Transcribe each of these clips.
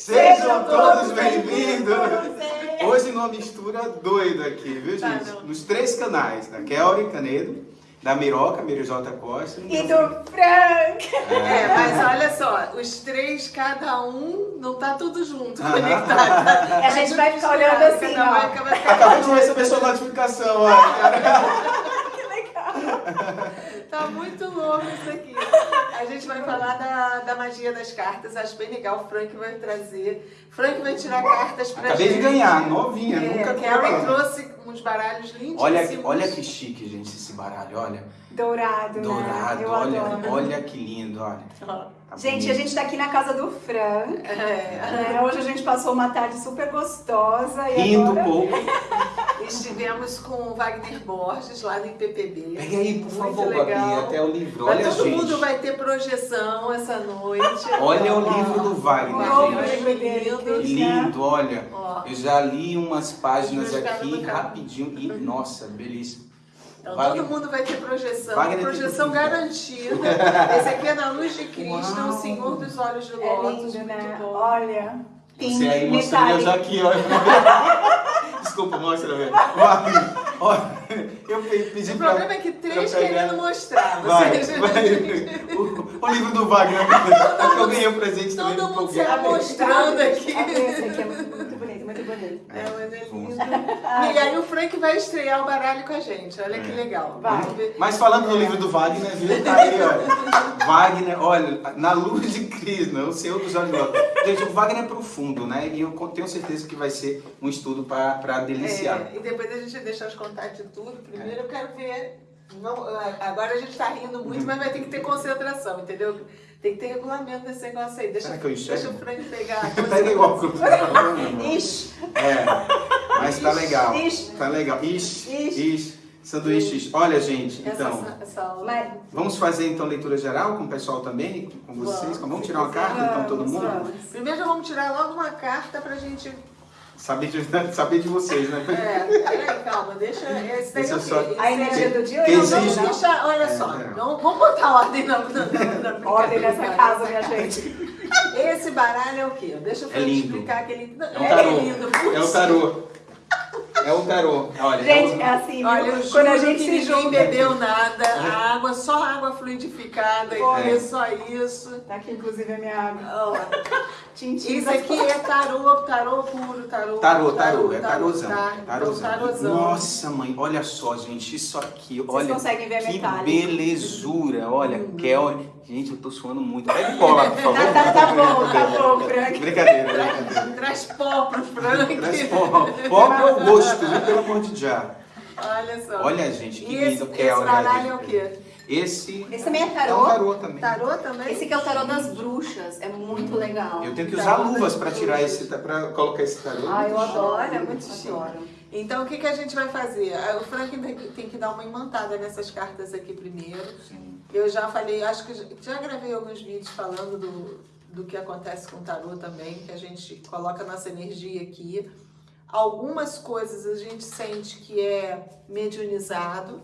Sejam todos bem-vindos! Hoje numa mistura doida aqui, viu, Tá, gente? Nos três canais, da Kelly Canedo, da Miroca, Mirijota Costa E do Frank. É, mas olha só, os três, cada um, não tá tudo junto, conectado. A gente vai ficar olhando assim, vai ó. Acabei de receber sua notificação, olha. Que legal. Tá muito louco isso aqui. A gente vai falar da, da magia das cartas. Acho bem legal. O Frank vai trazer. Frank vai tirar cartas pra Acabei gente. de ganhar, novinha, É, nunca Carrie comprei. trouxe uns baralhos lindíssimos. Olha, olha que chique, gente, esse baralho, olha. Dourado, Dourado, né? Olha, adoro. olha que lindo, olha. Tá Gente, bonito. a gente tá aqui na casa do Frank. É, né? Hoje a gente passou uma tarde super gostosa. E Rindo um agora... pouco. estivemos com o Wagner Borges lá no IPPB. Pega aí, por favor, legal. Gabi, até o livro. Mas Olha, todo gente. mundo vai ter projeção essa noite. Olha o livro do Wagner, Olha, gente. livro dele, lindo. que- Lindo, olha. Eu já li umas páginas aqui rapidinho e, nossa, belíssimo. Então Wagner- todo mundo vai ter projeção. Wagner projeção garantida. Esse aqui é na luz de Cristo, Uau. o Senhor dos Olhos de É Lótus. lindo, né? Bom. Olha. Você aí mostrando eu já aqui, olha. Desculpa, mostra, velho. Wagner, olha, eu pe- pedi O pra... problema é que três querendo mostrar. Vai, Vocês- vai. O, o livro do Wagner, é que eu ganhei o presente também. Todo mundo se empolguei. mostrando aqui. Ah, esse aqui é muito, muito bonito, muito bonito. É, mas é lindo. E aí o Frank vai estrear o baralho com a gente. Olha que É. legal. Vai. Mas falando do livro do Wagner, viu? Tá aí, olha. Wagner, olha, na luz de Krishna, o Senhor dos Olhos. Lótus. Gente, o Wagner é profundo, né? E eu tenho certeza que vai ser um estudo para deliciar. É, e depois a gente deixa os contatos de tudo. Primeiro eu quero ver. Não, agora a gente tá rindo muito, mas vai ter que ter concentração, entendeu? Tem que ter regulamento desse negócio aí. Deixa, Será que eu enxergo? deixa o Frank pegar. Pega igual cruz. Ixi, É, mas tá legal. Ixi. Tá legal. Ixi, Ixi. ixi. Sanduíches. Olha, gente, então. Essa, essa Vamos fazer então leitura geral com o pessoal também, com vocês? Vamos. Vamos tirar uma carta então todo mundo? vamos. Primeiro já vamos tirar logo uma carta pra gente. Saber de, saber de vocês, né? É, peraí, calma, deixa. Esse daí Deixa é eu só- a energia do dia Que eu Não, não exige- deixar, olha É, só, é. Vamos, vamos botar ordem na, na, na, na Ordem nessa casa, minha gente. Esse baralho é o quê? Deixa eu É explicar aquele. Não, É um tarô. lindo. É o tarô. É o tarô. Olha, Gente, é é assim, Olha, eu quando a gente que se ninguém junta. bebeu nada, a água, só água fluidificada, e é só isso. Tá aqui, inclusive, a minha água. Ó, Tintim. Isso aqui é tarô, tarô puro, tarô. Tarô, tarô, é tarôzão. tá? Então, Tarôzão. tarôzão. Nossa, mãe, olha só, gente, isso aqui, olha. conseguem ver que metálico. belezura, olha, Kel. Gente, eu tô suando muito. Pega cola, por favor. Tá, tá, tá bom, tá bom, Frank. Brincadeira, brincadeira. Traz pó pro Frank. Traz pó. Pó pro gosto, viu? Pelo amor de já. Olha só. Olha, gente, que esse, lindo. esse Kel, né, baralho gente? é o quê? Esse, Esse também é é um tarô. tarô também. Tarô também? Esse aqui é o tarô das bruxas. É muito legal. Eu tenho que usar luvas pra tirar esse, pra colocar esse tarô. Ah, eu adoro. É muito chique. adoro. Então, o que, que a gente vai fazer? Ah, O Frank tem que- tem que dar uma imantada nessas cartas aqui primeiro. Sim. Eu já falei, acho que já- gravei alguns vídeos falando do, do que acontece com o tarô também, que a gente coloca a nossa energia aqui. Algumas coisas a gente sente que é mediunizado.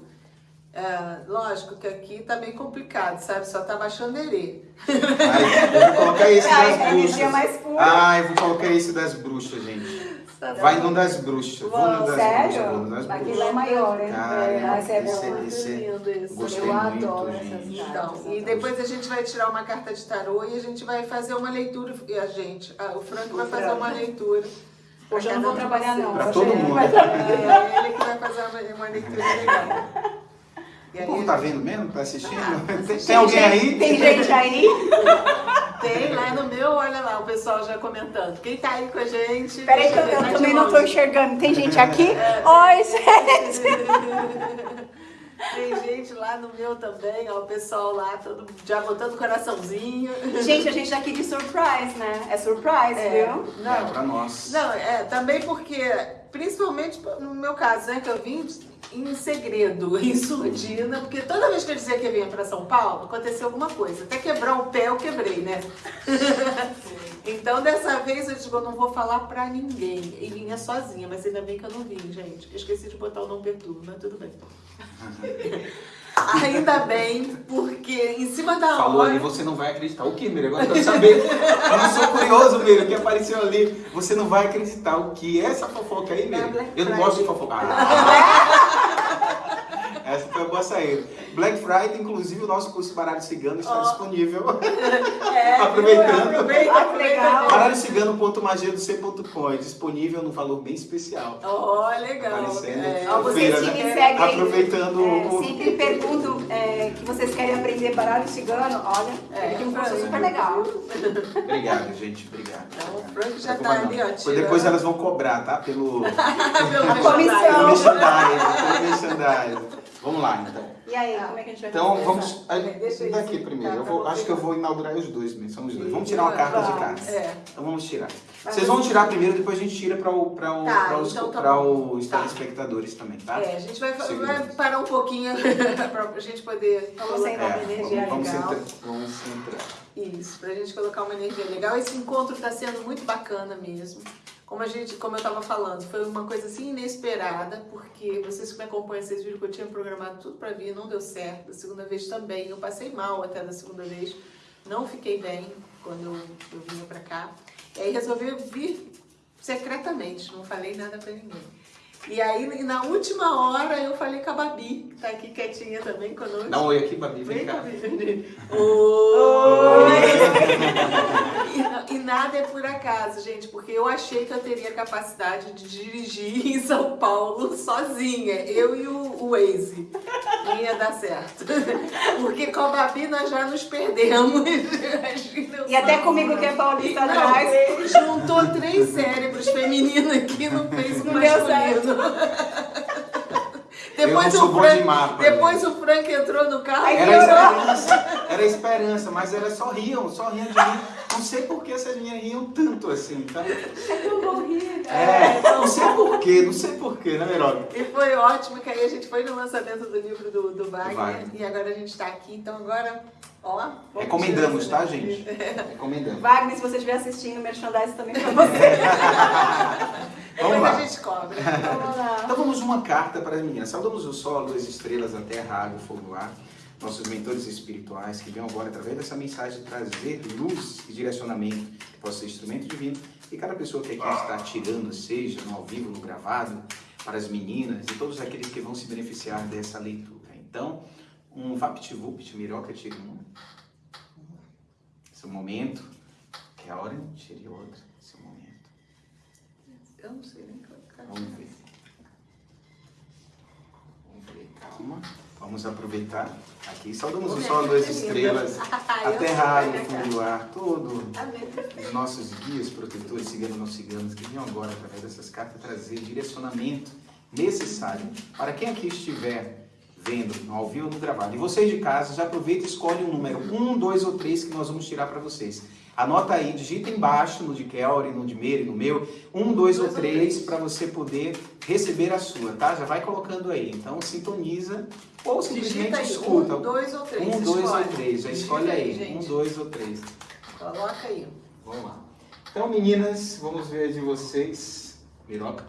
É, lógico que aqui tá meio complicado, sabe? Só tá baixando erê. Ai, eu vou colocar esse das bruxas. Ah, eu vou colocar esse das bruxas, gente. Vai no das bruxas. Vou no das bruxas. Sério? Vou no das Aquilo bruxas. é maior, hein? Cara, é, esse é esse- bom. esse- lindo esse. Gostei Eu muito, adoro gente. essas Então, e depois a gente vai tirar uma carta de tarô e a gente vai fazer uma leitura. E a gente, ah, o Frank vai fazer uma leitura. Hoje eu não vou trabalhar, não. Hoje todo mundo. trabalhar. É ele que vai fazer uma, uma leitura legal. O povo tá vendo mesmo? Tá assistindo? Ah, tem, tem alguém aí? Tem gente aí? tem lá no meu, olha lá, o pessoal já comentando. Quem tá aí com a gente? Peraí que eu, eu ver, também tá não tô enxergando. Tem gente aqui? Oi, gente! Tem gente lá no meu também, ó, o pessoal lá, todo já botando coraçãozinho. Gente, a gente tá aqui de surprise, né? É surprise, É, viu? É, não, pra nós. Não, é, também porque, principalmente no meu caso, né, que eu vim em segredo, em surdina, porque toda vez que eu dizia que eu vinha para São Paulo, acontecia alguma coisa. Até quebrar o pé eu quebrei, né? então dessa vez eu digo, eu não vou falar pra ninguém. E vinha sozinha, mas ainda bem que eu não vim, gente. Eu esqueci de botar o não perturbo, mas tudo bem. Ainda bem, porque em cima da Falou hora. ali, você não vai acreditar. O que, Miriam? Agora eu quero saber. Eu não sou curioso, Miriam, o que apareceu ali. Você não vai acreditar. O que é essa fofoca aí, Miriam? Eu não gosto de fofocar. Ah. Essa foi a boa saída. Black Friday, inclusive, o nosso curso Baralho Cigano está Ó. disponível. É, Aproveitando. Aproveita, Ah, que legal. aproveita. é disponível num valor bem especial. Ó, legal. É, Ó, vocês Feira, né? me seguem. Aproveitando é, o- sempre pergunto é, que vocês querem aprender baralho cigano. Olha, É, um curso super legal. Obrigado, gente. Obrigado. Então, o Frank já Não tá ali, ó, Depois elas vão cobrar, tá? Pelo, Pelo A pelo comissão. merchandising. Pelo merchandising. Vamos lá, então. E aí, como é que a gente vai Então, vamos. É, deixa eu Daqui ir, primeiro. tá, Eu tá vou, acho que eu vou inaugurar os dois mesmo. São os dois. Vamos tirar uma carta de Vamos. cada. É. Então vamos tirar. Vocês vão tirar primeiro, depois a gente tira para o, pra o, Tá, pra os, então tá os Tá. telespectadores também, tá? É, a gente vai, vai parar um pouquinho pra gente poder Vamos colocar sentar. uma Vamos- energia vamos, legal. centrar, vamos centrar. Isso, pra gente colocar uma energia legal. Esse encontro tá sendo muito bacana mesmo. Como a gente, como eu tava falando, foi uma coisa assim inesperada, porque vocês que me acompanham, vocês viram que eu tinha programado tudo pra vir, não deu certo. Da segunda vez também, eu passei mal até da segunda vez. Não fiquei bem quando eu, eu vinha pra cá. E aí resolvi vir secretamente, não falei nada pra ninguém. E aí, na última hora, eu falei com a Babi, que tá aqui quietinha também conosco. Dá um oi aqui, Babi. Vem Vem cá. comigo. Oi! E, e nada é por acaso, gente, porque eu achei que eu teria capacidade de dirigir em São Paulo sozinha, eu e o, o Waze. Não ia dar certo. Porque com a Babi nós já nos perdemos. E até comigo que é paulista Não, atrás. juntou três cérebros femininos aqui no fez um masculino. Depois o de Frank, mapa. depois o Frank entrou no carro. E Era esperança, era esperança, mas elas só riam, só riam de mim. Não sei por que essas meninas riam tanto assim. Então, Eu vou rir. é, não sei por quê, não sei por quê, né, Meroga? E foi ótimo, que aí a gente foi no lançamento do livro do, do Wagner, Wagner. e agora a gente está aqui, então agora, ó. Recomendamos, tirar tá, essa gente? daqui. Recomendamos. Wagner, se você estiver assistindo, merchandise também pra você. Depois Vamos lá. a gente cobra. Vamos lá. Então vamos uma carta para as meninas. Saudamos o sol, as estrelas, a terra, a água, o fogo, o ar. Nossos mentores espirituais que venham agora, através dessa mensagem, trazer luz e direcionamento que possa ser instrumento divino. E cada pessoa que aqui está tirando, seja no ao vivo, no gravado, para as meninas e todos aqueles que vão se beneficiar dessa leitura. Então, um VaptVupt, Miroca, tire um. Esse é o momento. Que é a hora, tire outra. Esse é o momento. Eu não sei nem colocar. Vamos ver. Vamos ver, calma. Vamos aproveitar aqui. Saudamos o sol, duas estrelas, Ah, a terra, o fundo do ar, todo. Amém. Os nossos guias, protetores, ciganos não ciganos, que venham agora, através dessas cartas, trazer direcionamento necessário para quem aqui estiver vendo, ao vivo ou no gravado. E vocês de casa, já aproveita e escolhe um número, um, dois ou três, que nós vamos tirar para vocês. Anota aí, digita embaixo, no de Kelly, no de Meire, no meu, um, dois ou três, para você poder receber a sua, tá? Já vai colocando aí. Então, sintoniza ou simplesmente escuta. um, dois ou três. Um, dois ou escolhe. três, já escolhe aí. gente. Um, dois ou três. Coloca aí. Vamos lá. Então, meninas, vamos ver de vocês. Miroca.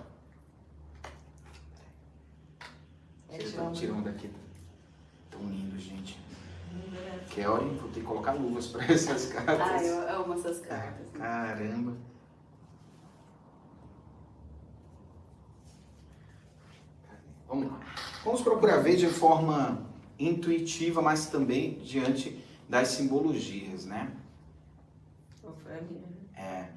Tira, tira um daqui. Tão lindo, gente. Kelly, vou ter que colocar luvas para essas cartas. Ai, eu amo essas cartas. Caramba. Vamos lá. Vamos procurar ver de forma intuitiva, mas também diante das simbologias, né? É.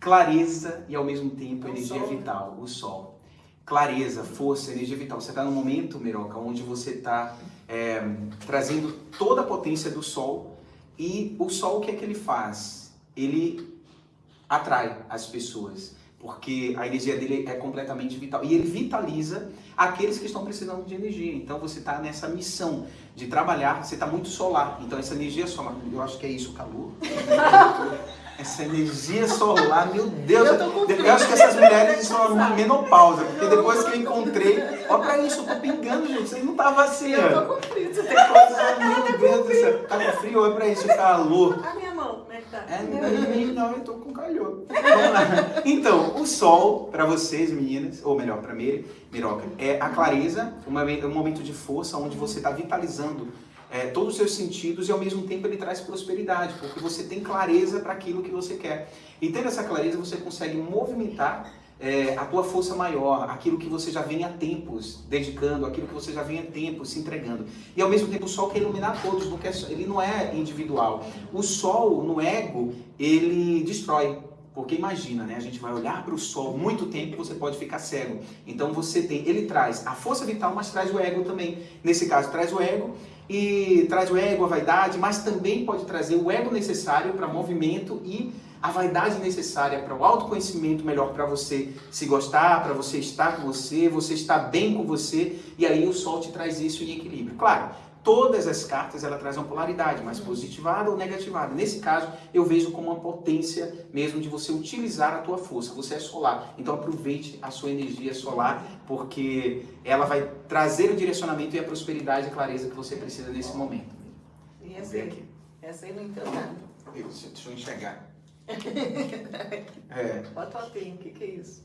Clareza e ao mesmo tempo É energia sol, né? vital, o sol. Clareza, força, energia vital. Você está no momento, Meroca, onde você está trazendo toda a potência do sol e o sol o que é que ele faz? Ele atrai as pessoas, porque a energia dele é completamente vital e ele vitaliza aqueles que estão precisando de energia. Então você está nessa missão de trabalhar, você está muito solar, então essa energia solar, eu acho que é isso, o calor. Essa energia solar, meu Deus, Eu eu acho que essas mulheres estão numa menopausa, porque depois que eu encontrei, olha pra isso, eu tô pingando, gente, aí não tava assim, Eu ó. tô com frio. Você Tem coisa, meu Deus do céu, tá com frio, olha pra isso, calor. A minha mão, é que tá? É, Não, eu tô com calor. Vamos lá. Então, o sol, para vocês, meninas, ou melhor, para Miri, Miroca, é a clareza, um momento de força onde você está vitalizando é, todos os seus sentidos e ao mesmo tempo ele traz prosperidade, porque você tem clareza para aquilo que você quer. E tendo essa clareza, você consegue movimentar é, a tua força maior, aquilo que você já vem há tempos dedicando, aquilo que você já vem há tempos se entregando. E ao mesmo tempo o sol quer iluminar todos, porque ele não é individual. O sol no ego, ele destrói. Porque imagina, né? A gente vai olhar para o sol muito tempo, você pode ficar cego. Então você tem, ele traz a força vital, mas traz o ego também. Nesse caso, traz o ego e traz o ego, a vaidade, mas também pode trazer o ego necessário para movimento e a vaidade necessária para o autoconhecimento melhor para você se gostar, para você estar com você, você estar bem com você, e aí o sol te traz isso em equilíbrio. Claro, todas as cartas ela traz uma polaridade, mais positivada ou negativada. Nesse caso, eu vejo como uma potência mesmo de você utilizar a tua força. Você é solar, então aproveite a sua energia solar, porque ela vai trazer o direcionamento e a prosperidade e a clareza que você precisa nesse momento. E essa aí? Essa aí não entendo nada. Deixa eu enxergar. é. Bota o o que, que é isso?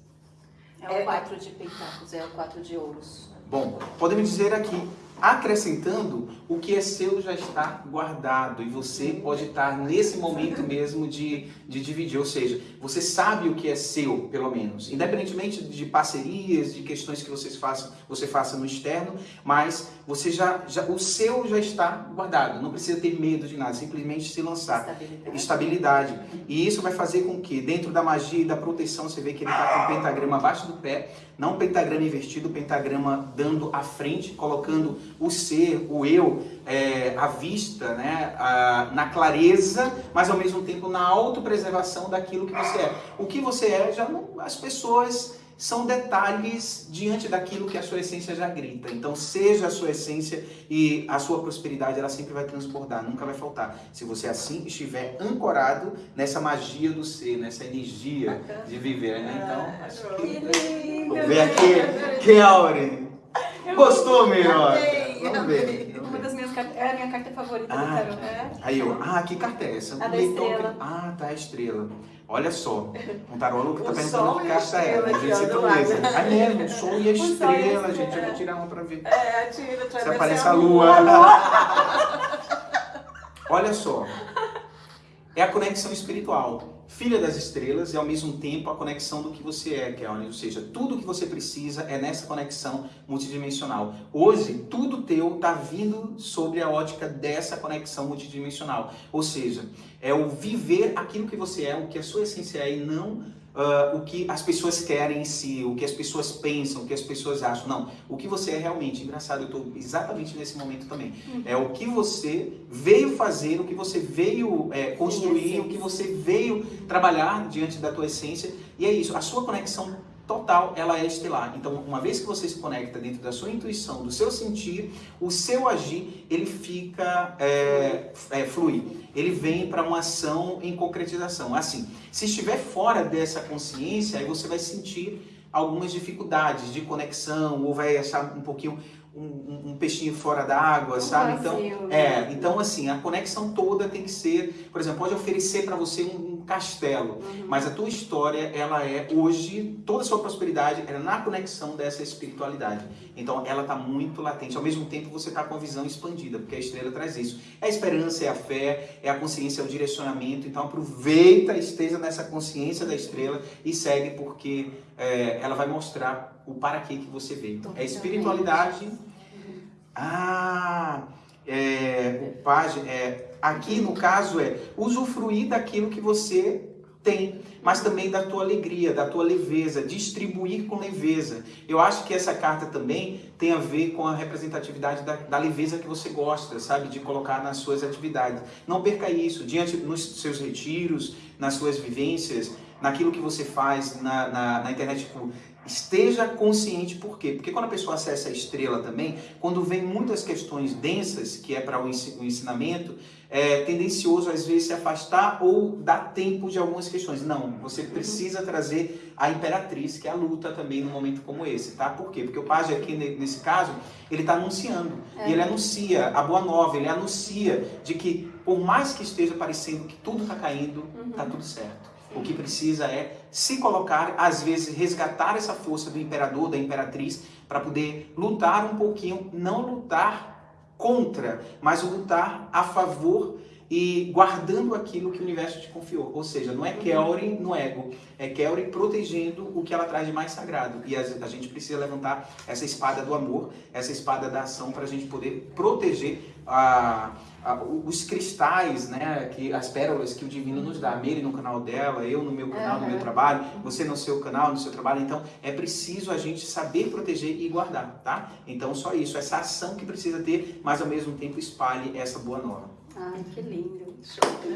É o 4 é... de pentáculos, é o 4 de ouros. Bom, podemos dizer aqui acrescentando o que é seu já está guardado e você pode estar nesse momento mesmo de, de dividir, ou seja, você sabe o que é seu, pelo menos, independentemente de parcerias, de questões que vocês façam, você faça no externo, mas você já, já o seu já está guardado, não precisa ter medo de nada, simplesmente se lançar. Estabilidade. Estabilidade. E isso vai fazer com que dentro da magia e da proteção, você vê que ele está com o pentagrama abaixo do pé, não pentagrama invertido, o pentagrama dando à frente, colocando o ser, o eu, é, à vista, né, a, na clareza, mas ao mesmo tempo na autopreservação daquilo que você é. O que você é, já não, as pessoas são detalhes diante daquilo que a sua essência já grita. Então, seja a sua essência e a sua prosperidade, ela sempre vai transbordar, nunca vai faltar. Se você assim estiver ancorado nessa magia do ser, nessa energia de viver, né? Então, acho que... Vamos ver aqui, quem é a Auren? Gostou, melhor? Vamos ver. Uma das minhas cartas, é a minha carta favorita ah, do tarot. É. Aí eu, ah, que carta é essa? A da estrela. Ah, tá, a estrela. Olha só, um tarô que tá perguntando que carta é. A gente citou esse. Ah, mesmo, o sol e a estrela, gente. Eu vou tirar uma pra ver. É, tira, Se aparece a lua. Olha só, é a conexão espiritual filha das estrelas e ao mesmo tempo a conexão do que você é, Kelly. Ou seja, tudo que você precisa é nessa conexão multidimensional. Hoje, tudo teu está vindo sobre a ótica dessa conexão multidimensional. Ou seja, é o viver aquilo que você é, o que a sua essência é e não uh, o que as pessoas querem em si, o que as pessoas pensam, o que as pessoas acham. Não, o que você é realmente. Engraçado, eu estou exatamente nesse momento também. Uhum. É o que você veio fazer, o que você veio é, construir, o que você veio trabalhar diante da tua essência. E é isso, a sua conexão total, ela é estelar. Então, uma vez que você se conecta dentro da sua intuição, do seu sentir, o seu agir, ele fica, é, é, flui. Ele vem para uma ação em concretização. Assim, se estiver fora dessa consciência, aí você vai sentir algumas dificuldades de conexão, ou vai achar um pouquinho um, um peixinho fora d'água, sabe? Então, é, né? então assim, a conexão toda tem que ser, por exemplo, pode oferecer para você um, um castelo, uhum. mas a tua história, ela é hoje, toda a sua prosperidade é na conexão dessa espiritualidade. Então, ela está muito latente. Ao mesmo tempo, você está com a visão expandida, porque a estrela traz isso. É a esperança, é a fé, é a consciência, é o direcionamento. Então, aproveita, esteja nessa consciência da estrela e segue, porque é, ela vai mostrar o para que que você veio. É espiritualidade ah, é, o página, é, aqui no caso é usufruir daquilo que você tem, mas também da tua alegria, da tua leveza, distribuir com leveza. Eu acho que essa carta também tem a ver com a representatividade da, da leveza que você gosta, sabe, de colocar nas suas atividades. Não perca isso, diante nos seus retiros, nas suas vivências, naquilo que você faz na, na, na internet, tipo, Esteja consciente por quê? Porque quando a pessoa acessa a estrela também, quando vem muitas questões densas, que é para o ensinamento, é tendencioso às vezes se afastar ou dar tempo de algumas questões. Não, você precisa trazer a imperatriz, que é a luta também num momento como esse, tá? Por quê? Porque o pajem aqui, nesse caso, ele está anunciando. É. E ele anuncia a boa nova, ele anuncia de que, por mais que esteja parecendo que tudo está caindo, está uhum. tudo certo. O que precisa é se colocar, às vezes resgatar essa força do imperador, da imperatriz, para poder lutar um pouquinho, não lutar contra, mas lutar a favor e guardando aquilo que o universo te confiou. Ou seja, não é uhum. Kelly no ego, é Kelly protegendo o que ela traz de mais sagrado. E a, gente precisa levantar essa espada do amor, essa espada da ação para a gente poder proteger a, os cristais, né, que, as pérolas que o divino nos dá. Mele no canal dela, eu no meu canal, uhum. no meu trabalho, você no seu canal, no seu trabalho. Então, é preciso a gente saber proteger e guardar, tá? Então, só isso, essa ação que precisa ter, mas ao mesmo tempo espalhe essa boa nova. Ai, que lindo.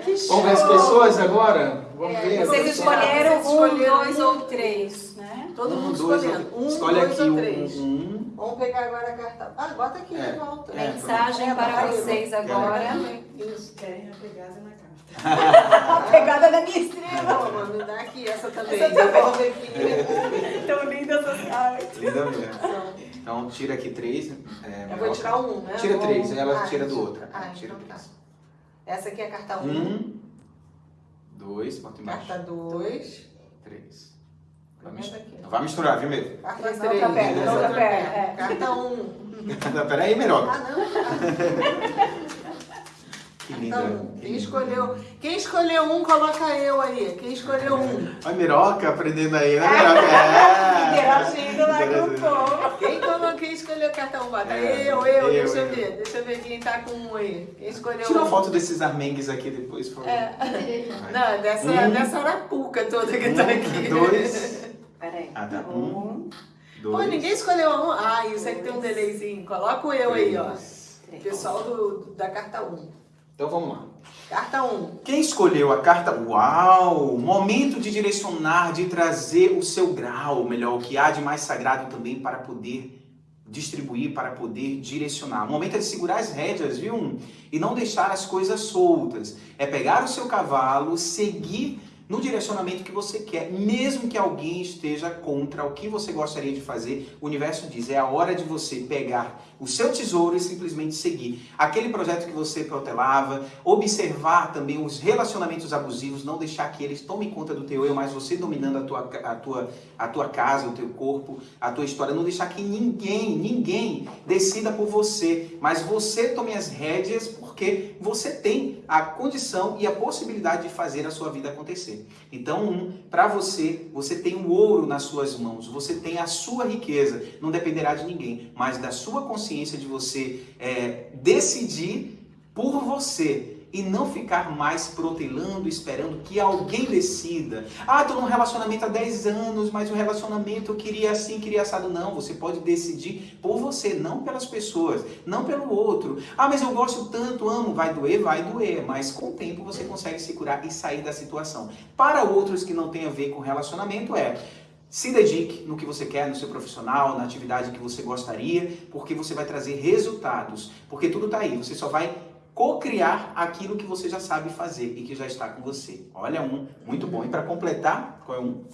Que Vamos ver as pessoas agora? Vamos é, ver. Vocês escolheram um, dois ou três, né? Todo um, mundo dois, escolhendo. Um, Escolhe dois aqui ou três. Um, um. Vamos pegar agora a carta. Ah, bota aqui É. de volta. É, Mensagem É, para vocês agora. Isso. Querem a pegada na carta. A pegada da minha estrela. Não, mano, me dá aqui essa também. Essa tá. Devolve aqui. Tão lindas essas cartas. Linda mesmo. Então, tira aqui três. É, Eu vou tirar um, né? Tira três, ela Ah, tira do outro. Ah, Tira então tá. três. Essa aqui é a carta 1. Um, dois, bota embaixo. Carta 2. Três. Vai misturar. Não vai misturar, viu, Medo? Carta Na 3. outra perna, na outra perna, é. Carta 1. Não, Peraí, Meroca. Ah, não. Que linda. Então, que quem linda. escolheu, quem escolheu um, coloca eu aí. Quem escolheu um. A Meroca aprendendo aí, né, Meroca? É. Interagindo lá com o povo. Quem, colocou, quem escolheu carta 1? Bota É, eu, eu, eu, deixa eu, eu. ver. Deixa eu ver quem tá com um aí. Quem escolheu Tira um. foto desses armengues aqui depois, por favor. É. Não, dessa, Um. dessa arapuca toda que tá aqui. Um, dois. Peraí. Ah, tá. Um, Pô, dois. ninguém escolheu um. Ah, isso aqui tem um delayzinho. Coloca o eu aí, ó. Pessoal do, do- da carta 1. Então vamos lá. Carta 1. Quem escolheu a carta Uau! Momento de direcionar, de trazer o seu grau, melhor, o que há de mais sagrado também para poder distribuir, para poder direcionar. O momento é de segurar as rédeas, viu? E não deixar as coisas soltas. É pegar o seu cavalo, seguir no direcionamento que você quer, mesmo que alguém esteja contra o que você gostaria de fazer. O universo diz: é a hora de você pegar o seu tesouro e simplesmente seguir. Aquele projeto que você protelava, observar também os relacionamentos abusivos, não deixar que eles tomem conta do teu eu, mas você dominando a tua, a tua, a tua casa, o teu corpo, a tua história. Não deixar que ninguém, ninguém decida por você, mas você tome as rédeas porque você tem a condição e a possibilidade de fazer a sua vida acontecer. Então, um, para você, você tem o ouro nas suas mãos, você tem a sua riqueza, não dependerá de ninguém, mas da sua consciência de você é, decidir por você e não ficar mais protelando, esperando que alguém decida. Ah, estou num relacionamento há 10 anos, mas o relacionamento eu queria assim, queria assado. Não, você pode decidir por você, não pelas pessoas, não pelo outro. Ah, mas eu gosto tanto, amo, vai doer, vai doer, mas com o tempo você consegue se curar e sair da situação. Para outros que não tem a ver com relacionamento é se dedique no que você quer, no seu profissional, na atividade que você gostaria, porque você vai trazer resultados. Porque tudo está aí, você só vai co-criar aquilo que você já sabe fazer e que já está com você. Olha um, muito bom. E para completar, qual é um?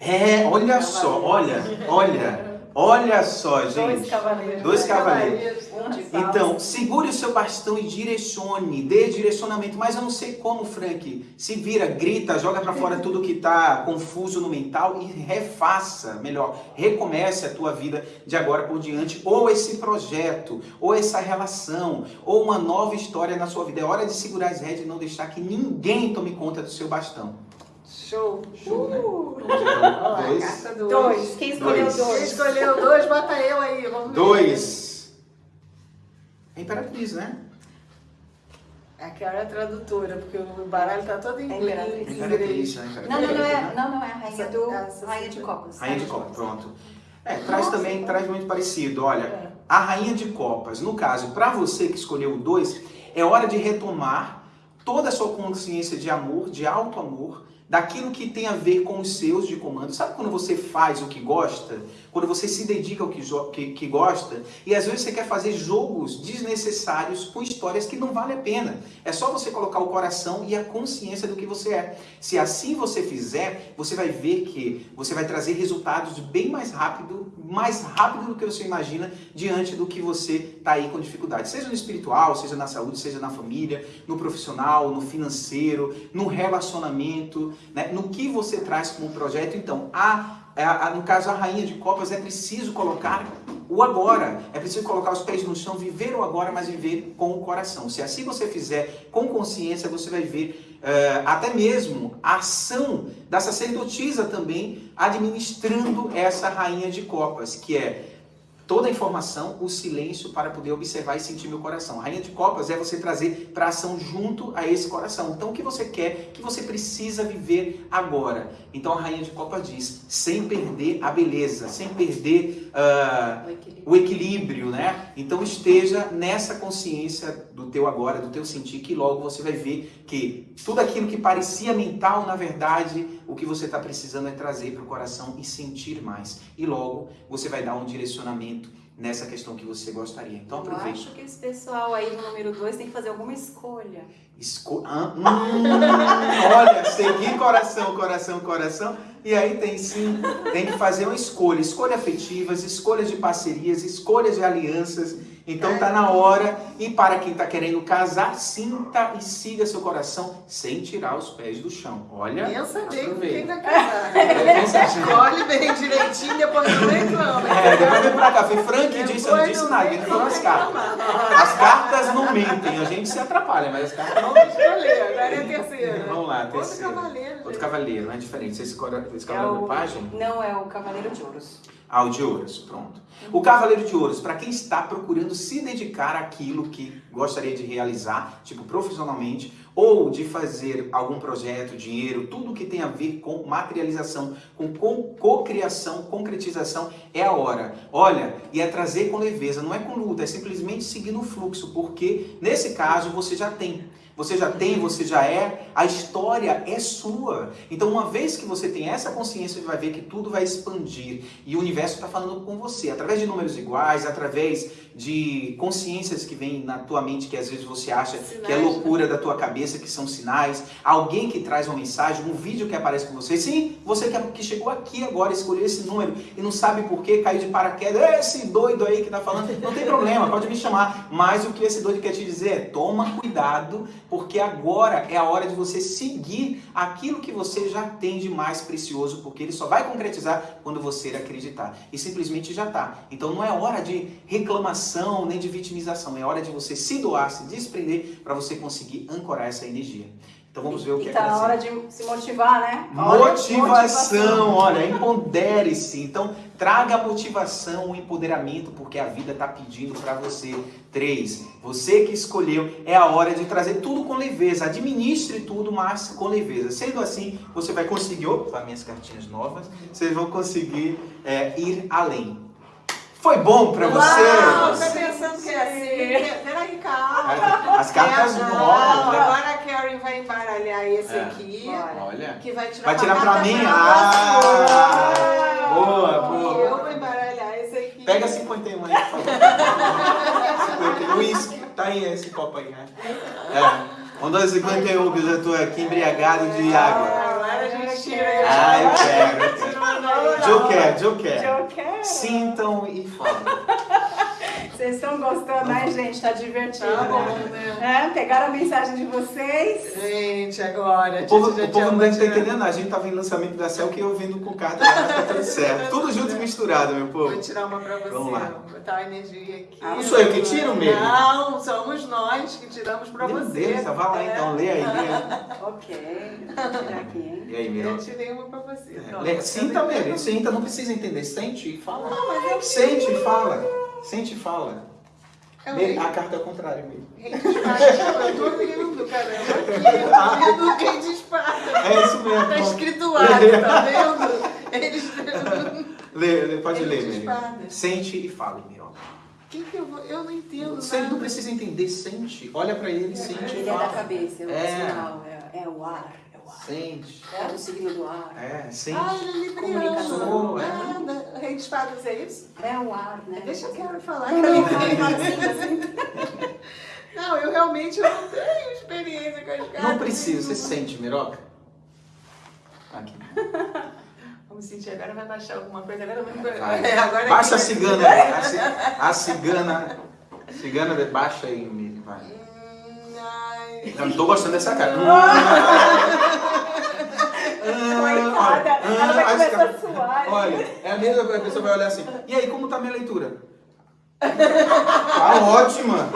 É, olha só, olha, olha, olha só, Dois gente. cavaleiros. Dois cavaleiros. De paus. Então, segure o seu bastão e direcione, dê direcionamento. Mas eu não sei como, Frank. Se vira, grita, joga pra fora tudo que tá confuso no mental e refaça, melhor, recomece a tua vida de agora por diante, ou esse projeto, ou essa relação, ou uma nova história na sua vida. É hora de segurar as rédeas e não deixar que ninguém tome conta do seu bastão. Show. Show, né? Uh, Vamos então, Olha lá, dois. carta 2. dois. Quem escolheu Dois. Quem dois? escolheu dois, bota eu aí. Vamos ver. Dois. É imperatriz, né? É a tradutora, porque o baralho tá todo em É inglês. imperatriz. em Imperatriz, né? Imperatriz, Não, não, não é, não, não é a rainha do. Rainha de copas. Rainha de Copas, pronto. É, traz Nossa, também, então. traz muito parecido. Olha, É. a Rainha de Copas, no caso, para você que escolheu o 2, é hora de retomar toda a sua consciência de amor, de alto amor, daquilo que tem a ver com os seus de comando. Sabe quando você faz o que gosta? Quando você se dedica ao que, que, que, gosta? E às vezes você quer fazer jogos desnecessários com histórias que não vale a pena. É só você colocar o coração e a consciência do que você é. Se assim você fizer, você vai ver que você vai trazer resultados bem mais rápido, mais rápido do que você imagina diante do que você está aí com dificuldade. Seja no espiritual, seja na saúde, seja na família, no profissional, no financeiro, no relacionamento né? no que você traz como projeto. Então, a, a, a, no caso, a rainha de copas é preciso colocar o agora. É preciso colocar os pés no chão, viver o agora, mas viver com o coração. Se assim você fizer com consciência, você vai ver uh, até mesmo a ação da sacerdotisa também administrando essa rainha de copas, que é toda a informação, o silêncio para poder observar e sentir meu coração. A rainha de copas é você trazer para ação junto a esse coração. Então o que você quer, que você precisa viver agora. Então a rainha de copas diz, sem perder a beleza, sem perder uh, o, equilíbrio. o, equilíbrio. né? Então esteja nessa consciência do teu agora, do teu sentir, que logo você vai ver que tudo aquilo que parecia mental, na verdade, o que você está precisando é trazer para o coração e sentir mais. E logo você vai dar um direcionamento nessa questão que você gostaria. Então aproveite. Eu acho que esse pessoal aí no número 2 tem que fazer alguma escolha. Esco... Ah, hum, olha, seguir coração, coração, coração. E aí tem sim, tem que fazer uma escolha. Escolha afetivas, escolhas de parcerias, escolhas de alianças então tá na hora, e para quem está querendo casar, sinta e siga seu coração sem tirar os pés do chão. Olha, pensa bem com quem vai casar. É, Escolhe bem direitinho, depois não reclama. É, depois vem pra cá. Foi Frank que disse, eu não disse nada, ele falou as cartas. As cartas não mentem, a gente se atrapalha, mas as cartas não escolher, agora é a terceira. Vamos lá, terceira. Outro cavaleiro. Outro cavaleiro, não é diferente. Esse, esse cavaleiro é o... página? Não, é o cavaleiro de ouros. Ah, o de ouros, pronto. O Cavaleiro de Ouros, para quem está procurando se dedicar àquilo que gostaria de realizar, tipo profissionalmente, ou de fazer algum projeto, dinheiro, tudo que tem a ver com materialização, com cocriação, concretização, é a hora. Olha, e é trazer com leveza, não é com luta, é simplesmente seguir no fluxo, porque nesse caso você já tem. Você já tem, você já é, a história é sua. Então, uma vez que você tem essa consciência, você vai ver que tudo vai expandir e o universo está falando com você, através de números iguais, através de consciências que vêm na tua mente que às vezes você acha sinais, que é loucura né? da tua cabeça, que são sinais, alguém que traz uma mensagem, um vídeo que aparece com você. Sim, você que chegou aqui agora, escolheu esse número e não sabe por que, caiu de paraquedas, esse doido aí que está falando, não tem problema, pode me chamar. Mas o que esse doido quer te dizer é, toma cuidado, porque agora é a hora de você seguir aquilo que você já tem de mais precioso, porque ele só vai concretizar quando você acreditar. E simplesmente já está. Então não é hora de reclamação nem de vitimização. É hora de você se doar, se desprender para você conseguir ancorar essa energia. Então vamos ver o que e tá é na hora de se motivar, né? Motivação, motivação. olha, empodere-se. Então, traga a motivação, o empoderamento, porque a vida está pedindo para você. Três, você que escolheu, é a hora de trazer tudo com leveza. Administre tudo, mas com leveza. Sendo assim, você vai conseguir, opa, minhas cartinhas novas, vocês vão conseguir é, ir além. Foi bom pra você? Não, tô pensando que é assim. Peraí, calma. As cartas é, novas. Né? Agora Karen vai embaralhar esse é. aqui. Olha. Que vai tirar, vai tirar pra mim? Ah, boa, boa. E eu vou embaralhar esse aqui. Pega 51 aí, por favor. 51. Whisky. Tá aí esse copo aí, né? É. Mandou 51 que eu já tô aqui embriagado de água. Agora a gente tira. Ah, eu quero. Eu quero. Joker, Joker. Joker. Sintam e falem. Vocês estão gostando, né, gente? Tá divertido. Tá bom, né? É, pegaram a mensagem de vocês? Gente, agora. O povo, o povo não deve estar entendendo, a gente tava em lançamento da Cel que eu vendo com carta, tá tudo certo. Tudo junto e misturado, meu povo. Vou tirar uma pra você. Vamos lá. Vou botar a energia aqui. Ah, não sou eu que tiro mesmo? Não, somos nós que tiramos pra Meu você. Deus, vai lá então, é. lê aí. Lê. ok, vou tirar aqui, hein? E aí, meu? Eu tirei uma pra você. É. Sinta mesmo, sinta, não precisa entender. Sente e fala. Não, mas eu Sente e fala. Sente e fala. É a carta é o contrário mesmo. Rei de espada. Eu tô vendo, caramba. Aqui, eu tô vendo rei de espada. É isso mesmo. Tá escrito lá, tá vendo? Eles... lê, lê, pode ler, Miri. Sente e fale, Miri. Que que eu, vou... eu não entendo Você nada. não precisa entender, sente. Olha pra ele, sente ele e fala. Ele é da cabeça, é o é. sinal, é, é o ar. Sente. É do signo do ar. É, sente. Ah, ele é. Comunicação, é. Ah, Rei de espadas é isso? É o ar, né? Deixa eu quero falar. Não, que eu assim. Não, realmente não tenho experiência com as cartas. Não precisa, você sente, Miroca? Aqui. Vamos sentir, agora vai baixar alguma coisa. Agora vai. Vai. É, agora Baixa a cigana aí. A, ci- a cigana. Cigana, baixa aí, Miri, vai. Eu não tô gostando dessa cara. Coitada, ela vai Ah, começar acho a suar. Olha, é a mesma coisa, a pessoa vai olhar assim. E aí, como tá a minha leitura? Tá ótima.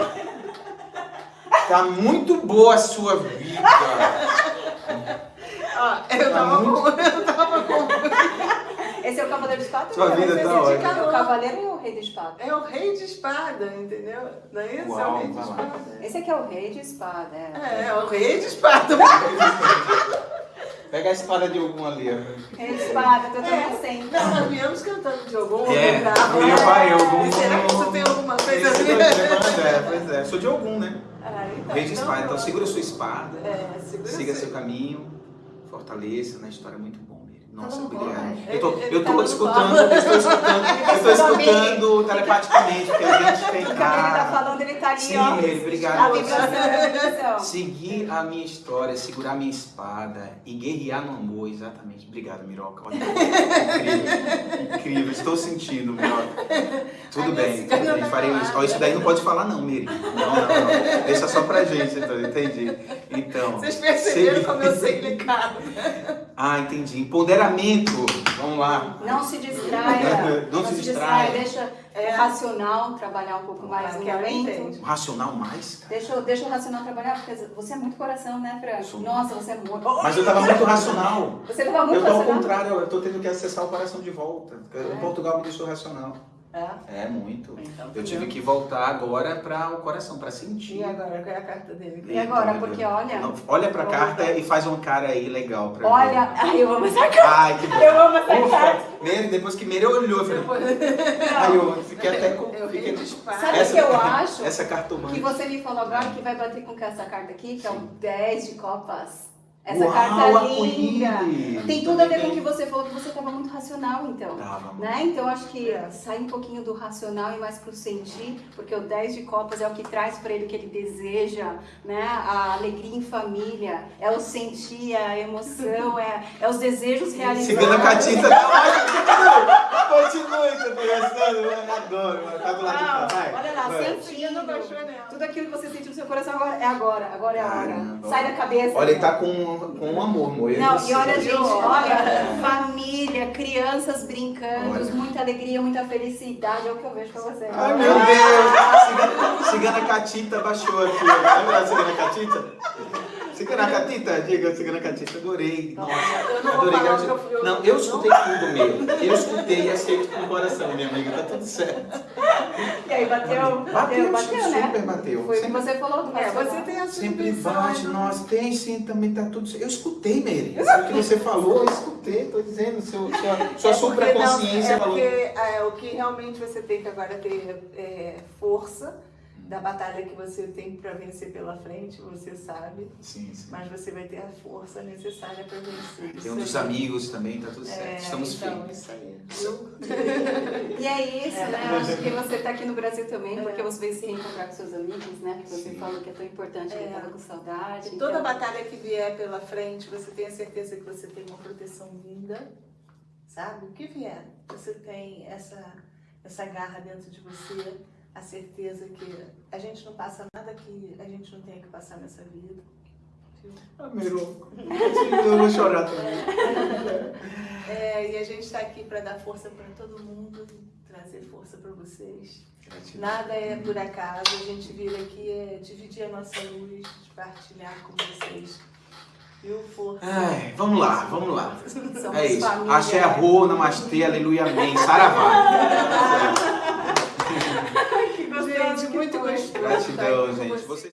Tá muito boa a sua vida. Ó, eu tava muito- com. Eu tava com. Esse é o Cavaleiro de Espada? Sua vida tá é de ótima. O Cavaleiro ou o Rei de Espada? É o rei de espada, entendeu? Não é isso? é Uau, o rei de espada. Esse aqui é o Rei de Espada, é. É, é o rei de espada. Pega a espada de algum ali. ó. Rei de Espada, tô É. tão sem. Não, nós viemos cantando de algum É, bravo. eu vai, algum. Será que isso tem alguma coisa a Isso, ver? É, pois é. Sou de algum, né? Ah, então, Rei de espada. Então segura sua espada. É, segura Siga seu- seu caminho. Fortaleça na história é muito bom, Miri. Nossa, Tá Eu tô, Ele- ele eu tá tô escutando, eu estou escutando, eu bem. escutando telepaticamente, porque a gente tem O que ele tá falando, ele tá ali, Sim, ó. Miri, obrigado. A vibração, a vibração. Seguir a minha história, segurar a minha espada e guerrear no amor, exatamente. Obrigado, Miroca. Olha, Incrível, incrível. Estou sentindo, Miroca. Tudo bem, tudo bem. tá Farei isso. Isso daí não pode falar não, Miri. Não, não, não. Deixa só pra gente, então, entendi. Então, Vocês perceberam como eu sei clicar. Ah, entendi. Empoderamento. Vamos lá. Não se distraia. Não se distraia. Deixa É. o racional trabalhar um pouco mais no momento. entende. O racional mais? Deixa, o- deixa o racional trabalhar, porque você é muito coração, né, Fran? Sou. Nossa, você é muito. Mas eu tava muito racional. Você tava muito Eu tô ao racional. contrário, eu tô tendo que acessar o coração de volta. É. Em Portugal me deixou racional. É? É, muito. Então, Eu tive que voltar agora para o coração, para sentir. E agora, qual é a carta dele? E agora? Eita, Porque meu Deus. olha- Não, olha pra Olha. carta e faz uma cara aí legal Olha, mim. ai, eu amo essa carta. Ai, que bom. Eu amo essa Ufa, carta. Meire, depois que Meire olhou, eu falei, Depois- ai, eu fiquei até com. Eu fiquei-. Sabe o que eu acho? Essa Que cartomante. você me falou agora que vai bater com essa carta aqui, que é o 10 de copas. Essa Uau, carta linda. arco-íris. Tem tudo a ver com o que você falou, que você estava muito racional, então. Tava. Né? Então acho que É. sai um pouquinho do racional e mais pro sentir, porque o 10 de copas é o que traz para ele o que ele deseja, né? A alegria em família, é o sentir, é a emoção, é, é os desejos realizados. Cigana Catita tá ótimo. Continue, você tá gostando? Eu adoro, mano. Tá do lado de cá, vai. Olha lá, vai. sentindo. não baixou nela. Tudo aquilo que você sentiu no seu coração agora é agora, agora é a hora. Caramba. Sai da cabeça. Olha, ele tá com, com um amor. Eu Não, e olha, gente, olha, família, crianças brincando, Olha. muita alegria, muita felicidade, é o que eu vejo pra você. Ai, meu Deus! Cigana, Cigana Catita baixou aqui. Lembra da Cigana Catita? Cigana Catita, diga, Cigana Catita, adorei. Nossa, Eu não vou adorei. falar eu- eu- Não, eu escutei tudo mesmo. Eu escutei e aceito com o coração, minha amiga. Tá tudo certo. E aí, bateu, bateu, Bateu, bateu, né? super bateu. Foi o que Sempre- você falou do É, você tem a sua Sempre bate, né? nossa, tem sim, também tá tudo certo. Eu escutei, Meire. O que você falou, eu escutei, tô dizendo, seu, sua, sua É supraconsciência não- é falou. porque é, o que realmente você tem que agora ter é, força da batalha que você tem para vencer pela frente, você sabe, Sim, sim. mas você vai ter a força necessária para vencer. Tem um dos aí. amigos também, tá tudo certo. É, Estamos então, firmes. isso aí. E é isso, né? Eu Acho que você tá aqui no Brasil também, É. porque você veio se reencontrar com seus amigos, né? Que você Sim. falou que é tão importante, que É. tava com saudade. E toda então- batalha que vier pela frente, você tem a certeza que você tem uma proteção vinda, sabe? O que vier, você tem essa, essa garra dentro de você, a certeza que a gente não passa nada que a gente não tenha que passar nessa vida. viu? Ah, eu vou chorar também. É, e a gente está aqui para dar força para todo mundo, trazer força para vocês. Nada é por acaso, a gente vir aqui é dividir a nossa luz, partilhar com vocês. Viu? Força. Ai, vamos lá, vamos lá. Somos É isso. família. Axé Rô, Namastê, Aleluia, Amém. Saravá. Muito gostoso. Gratidão, gente. Você